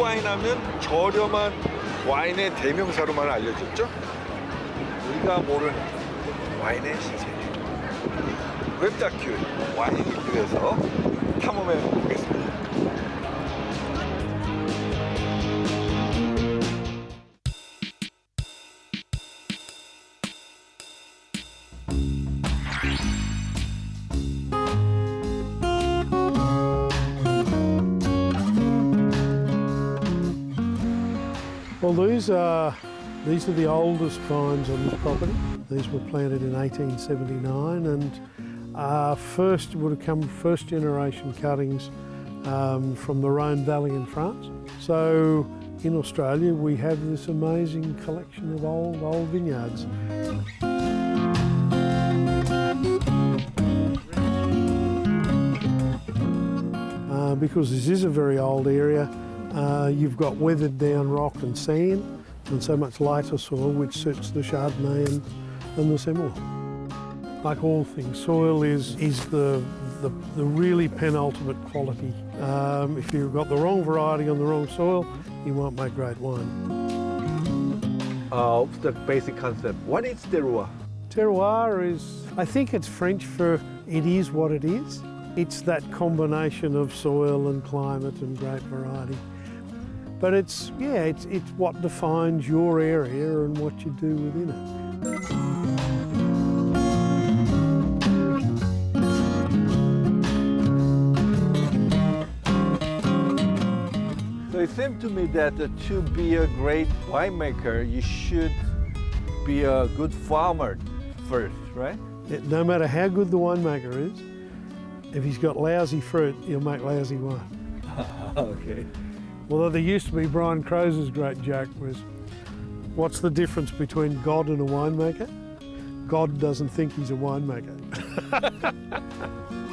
와인 하면 저렴한 와인의 대명사로만 알려졌죠. 우리가 모르는 와인의 신세계. 웹다큐 와인 리뷰에서 탐험해 보겠습니다. These are these are the oldest vines on this property. These were planted in 1879, and uh, first would have come first generation cuttings um, from the Rhone Valley in France. So in Australia, we have this amazing collection of old old vineyards. Uh, because this is a very old area, uh, you've got weathered down rock and sand and so much lighter soil which suits the Chardonnay and, and the Semillon. Like all things, soil is, is the, the, the really penultimate quality. Um, if you've got the wrong variety on the wrong soil, you won't make great wine. Uh, the basic concept. What is terroir? Terroir is, I think it's French for it is what it is. It's that combination of soil and climate and grape variety. But it's, yeah, it's, it's what defines your area and what you do within it. So it seemed to me that uh, to be a great winemaker, you should be a good farmer first, right? It- no matter how good the winemaker is, if he's got lousy fruit, he'll make lousy wine. okay. Although there used to be Brian Croser's great joke was, what's the difference between God and a winemaker? God doesn't think he's a winemaker.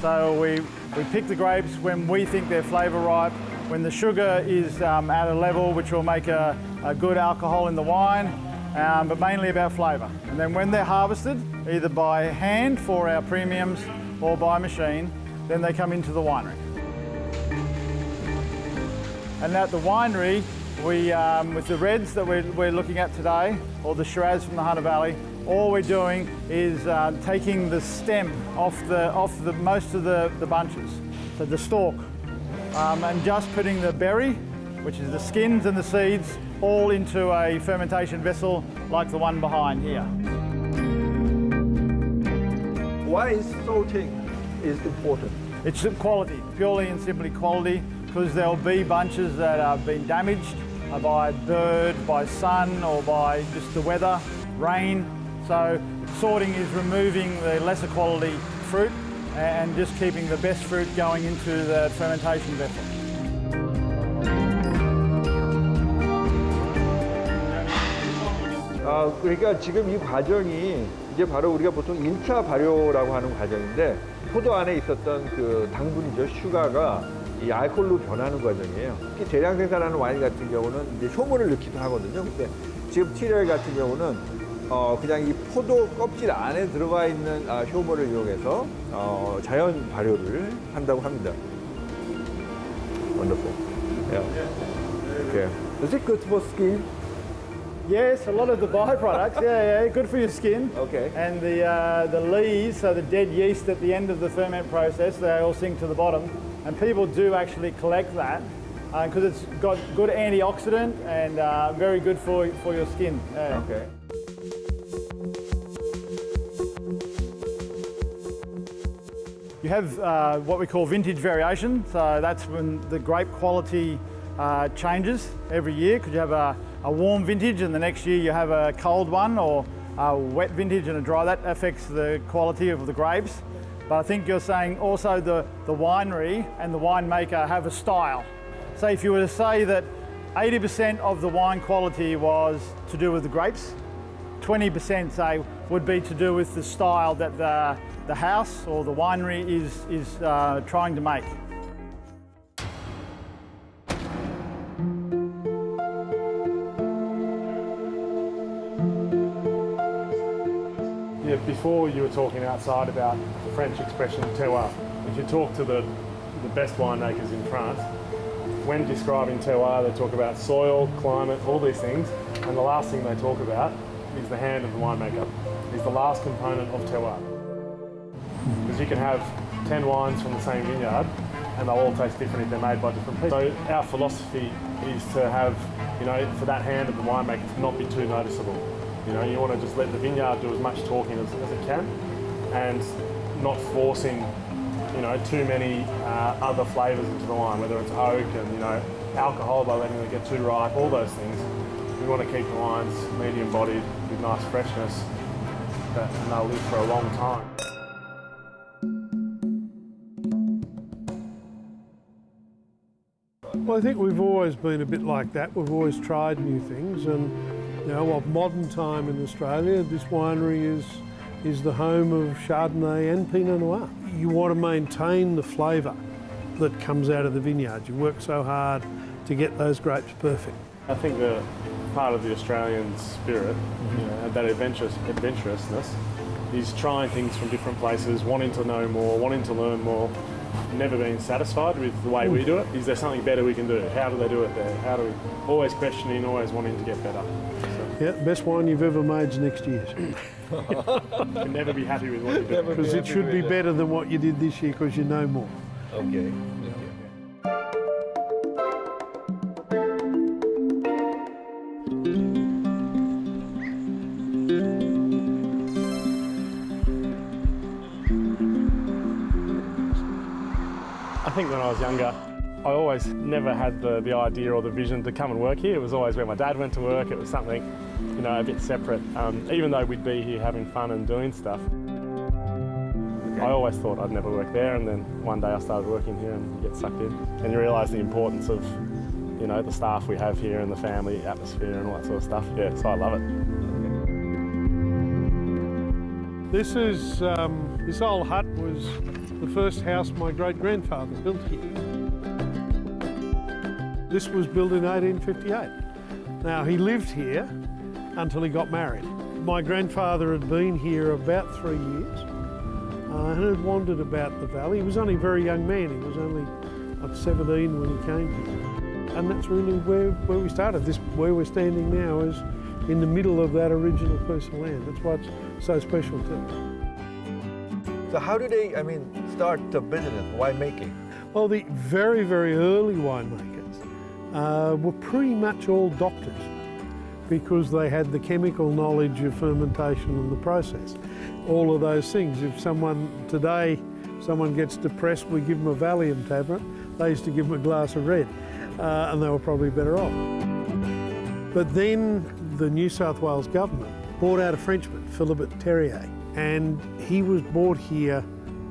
So we, we pick the grapes when we think they're flavour ripe, when the sugar is um, at a level which will make a, a good alcohol in the wine, um, but mainly about flavour. And then when they're harvested, either by hand for our premiums or by machine, then they come into the winery. And at the winery, we, um, with the reds that we're, we're looking at today, or the Shiraz from the Hunter Valley, all we're doing is uh, taking the stem off, the, off the, most of the, the bunches, so the stalk, um, and just putting the berry, which is the skins and the seeds, all into a fermentation vessel like the one behind here. Why is sorting is important? It's quality, purely and simply quality, because there'll be bunches that have been damaged by bird, by sun, or by just the weather, rain. So sorting is removing the lesser quality fruit and just keeping the best fruit going into the fermentation vessel. 아, 그러니까 지금 이 과정이 이제 바로 우리가 보통 1차 발효라고 하는 과정인데 포도 안에 있었던 그 당분이죠, 슈가가 이 알코올로 변하는 과정이에요. 특히 대량 생산하는 와인 같은 경우는 이제 효모를 넣기도 하거든요. 근데 지금 티렐 같은 경우는 어, 그냥 이 포도 껍질 안에 들어가 있는 아, 효모를 이용해서 어, 자연 발효를 한다고 합니다. Wonderful. Yeah. Okay. Is it good for skin? Yes, a lot of the byproducts, yeah, yeah, good for your skin. Okay. And the, uh, the lees, so the dead yeast at the end of the ferment process, they all sink to the bottom. And people do actually collect that because it's got good antioxidant and uh, very good for, for your skin. yeah. Okay. You have uh, what we call vintage variation, so that's when the grape quality uh, changes every year because you have a, a warm vintage and the next year you have a cold one or a wet vintage and a dry. That affects the quality of the grapes. But I think you're saying also the, the winery and the winemaker have a style. So if you were to say that 80% of the wine quality was to do with the grapes. 20% say would be to do with the style that the, the house or the winery is, is uh, trying to make. Yeah, before you were talking outside about the French expression terroir. If you talk to the, the best winemakers in France, when describing terroir, they talk about soil, climate, all these things, and the last thing they talk about is the hand of the winemaker. Is the last component of terroir. You can have 10 wines from the same vineyard and they'll all taste different if they're made by different people. So our philosophy is to have, you know, for that hand of the winemaker to not be too noticeable. You know, you want to just let the vineyard do as much talking as, as it can and not forcing, you know, too many uh, other flavours into the wine, whether it's oak and, you know, alcohol by letting it get too ripe, all those things. We want to keep the wines medium bodied with nice freshness and they'll live for a long time. I think we've always been a bit like that. We've always tried new things, and you know, of modern time in Australia, this winery is is the home of Chardonnay and Pinot Noir. You want to maintain the flavour that comes out of the vineyard. You work so hard to get those grapes perfect. I think the part of the Australian spirit, you know, that adventurous, adventurousness, is trying things from different places, wanting to know more, wanting to learn more, never being satisfied with the way we hmm. do it. Is there something better we can do? How do they do it there? How do we always questioning, always wanting to get better? So Yeah, best wine you've ever made's next year's, you can never be happy with what you do. because it should be better than what you did this year because you know more. Okay. Younger, I always never had the, the idea or the vision to come and work here. It was always where my dad went to work. It was something, you know, a bit separate. Um, even though we'd be here having fun and doing stuff, I always thought I'd never work there. And then one day I started working here and get sucked in. And you realise the importance of, you know, the staff we have here and the family atmosphere and all that sort of stuff. Yeah, so I love it. This is um, this old hut was the first house my great grandfather built here. This was built in 1858. Now he lived here until he got married. My grandfather had been here about three years uh, and had wandered about the valley. He was only a very young man. He was only like 17 when he came here. And that's really where, where we started. This where we're standing now is in the middle of that original piece of land. That's why it's so special to us. So how do they, I mean, start the business, winemaking? Well, the very, very early winemakers uh, were pretty much all doctors because they had the chemical knowledge of fermentation and the process. All of those things. If someone today, someone gets depressed, we give them a Valium tablet. They used to give them a glass of red, uh, and they were probably better off. But then the New South Wales government bought out a Frenchman, Philibert Terrier, and he was brought here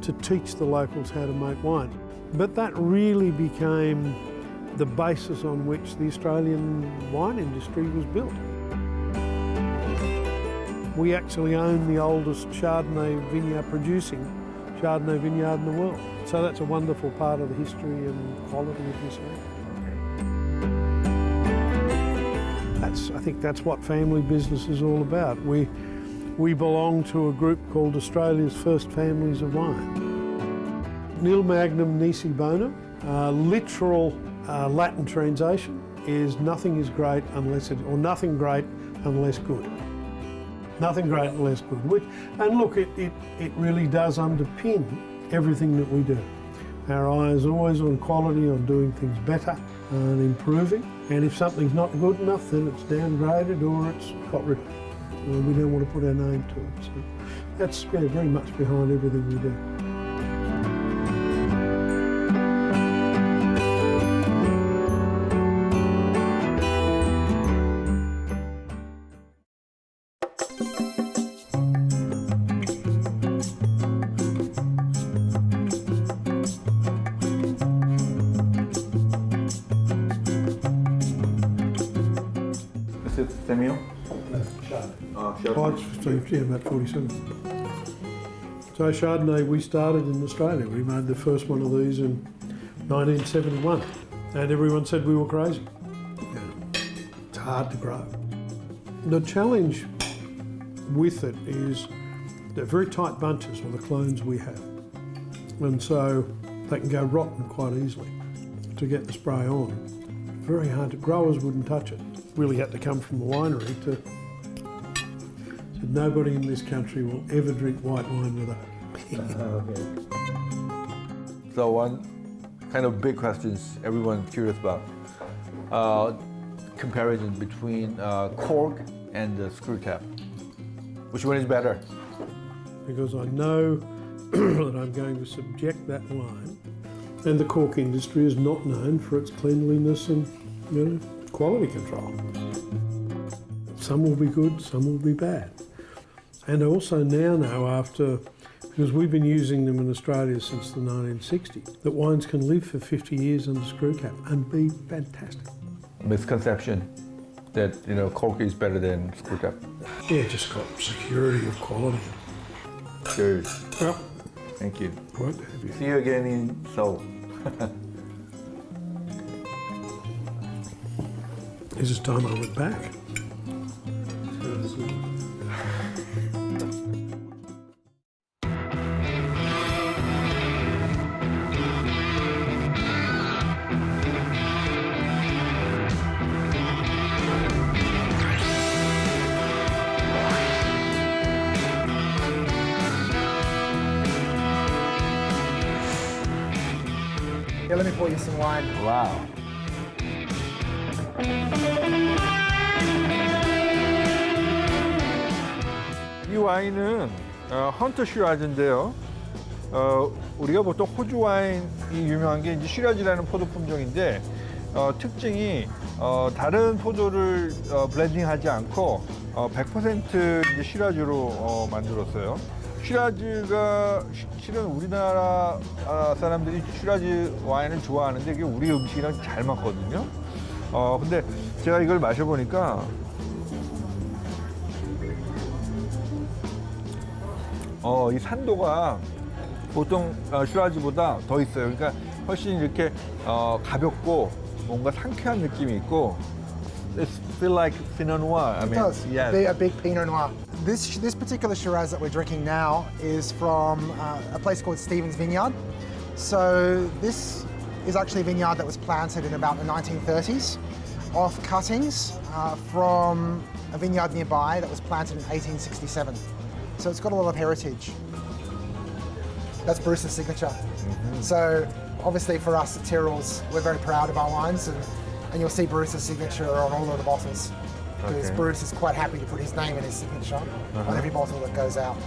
to teach the locals how to make wine. But that really became the basis on which the Australian wine industry was built. We actually own the oldest Chardonnay vineyard producing Chardonnay vineyard in the world. So that's a wonderful part of the history and quality of this area. That's, I think that's what family business is all about. We, we belong to a group called Australia's First Families of Wine. Nil magnum nisi bonum, uh, literal uh, Latin translation is nothing is great unless it, or nothing great unless good. Nothing great unless good. Which, and look, it, it, it really does underpin everything that we do. Our eye is always on quality, on doing things better and improving. And if something's not good enough, then it's downgraded or it's got rid of. We don't want to put our name to it. So that's very much behind everything we do. Yeah, about 47. So Chardonnay, we started in Australia. We made the first one of these in 1971, and everyone said we were crazy. Yeah. It's hard to grow. The challenge with it is they're very tight bunches, or the clones we have, and so they can go rotten quite easily to get the spray on. Very hard to growers wouldn't touch it. Really had to come from the winery to nobody in this country will ever drink white wine without it. So one kind of big questions everyone's curious about. Uh, comparison between uh, cork and the screw cap. Which one is better? because I know that I'm going to subject that wine. And the cork industry is not known for its cleanliness and you know, quality control. Some will be good, some will be bad. And I also now know after, because we've been using them in Australia since the 1960s, that wines can live for 50 years under screw cap and be fantastic. Misconception that you know cork is better than screw cap. Yeah, just got security of quality. Cheers. Well, Thank you. you. See you again in Seoul. This is time I went back. pour you some wine. 와우. 이 와인은 어, 헌터 슈라즈인데요. 어, 우리가 보통 호주 와인이 유명한 게 이제 슈라즈라는 포도 품종인데 어, 특징이 어, 다른 포도를 어, 블렌딩하지 않고 어, 100% 이제 슈라즈로 어, 만들었어요. 슈라즈가 시- 실은 우리나라 아, 사람들이 슈라즈 와인을 좋아하는데 이게 우리 음식이랑 잘 맞거든요. 어, 근데 제가 이걸 마셔보니까 어, 이 산도가 보통 어, 슈라즈보다 더 있어요. 그러니까 훨씬 이렇게 어, 가볍고 뭔가 상쾌한 느낌이 있고 It feel like Pinot Noir. I It mean, does. yes. Be a big Pinot Noir. This this particular Shiraz that we're drinking now is from uh, a place called Stevens Vineyard. So this is actually a vineyard that was planted in about the 1930s, off cuttings uh, from a vineyard nearby that was planted in 1867. So it's got a lot of heritage. That's Bruce's signature. So obviously for us at Tyrrell's, we're very proud of our wines and, and you'll see Bruce's signature on all of the bottles. Because Okay. Bruce is quite happy to put his name and his signature on every bottle that goes out.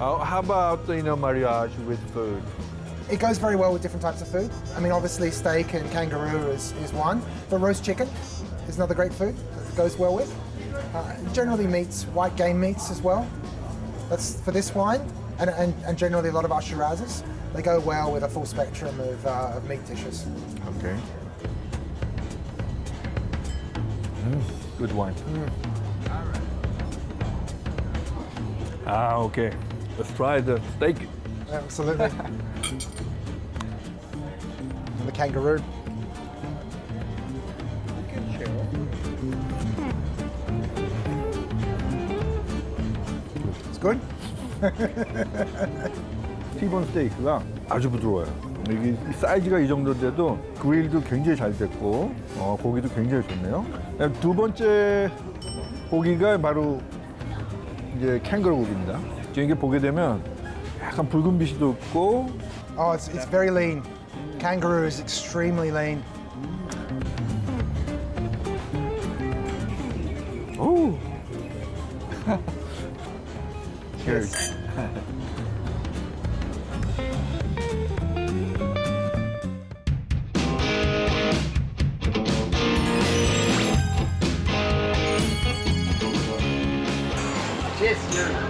Uh, how about you know mariage with food? It goes very well with different types of food. I mean, obviously steak and kangaroo is, is one, but roast chicken is another great food that goes well with. Uh, generally meats, white game meats as well. That's for this wine, and, and, and generally a lot of our Shirazes, they go well with a full spectrum of, uh, of meat dishes. Okay. Mm, good wine. Mm. Ah, okay. Let's try the steak. Absolutely. the kangaroo. It's good. T-bone steak, да. 아주 부드러워요. 이게 이 사이즈가 이 정도인데도 그릴도 굉장히 잘 됐고 어, 고기도 굉장히 좋네요. 두 번째 고기가 바로 이제 캥거루 고기입니다. 지금 이게 보게 되면 약간 붉은 빛이 돋고 Oh, it's, it's very lean. Kangaroo is extremely lean. 오. Cheers. Cheers.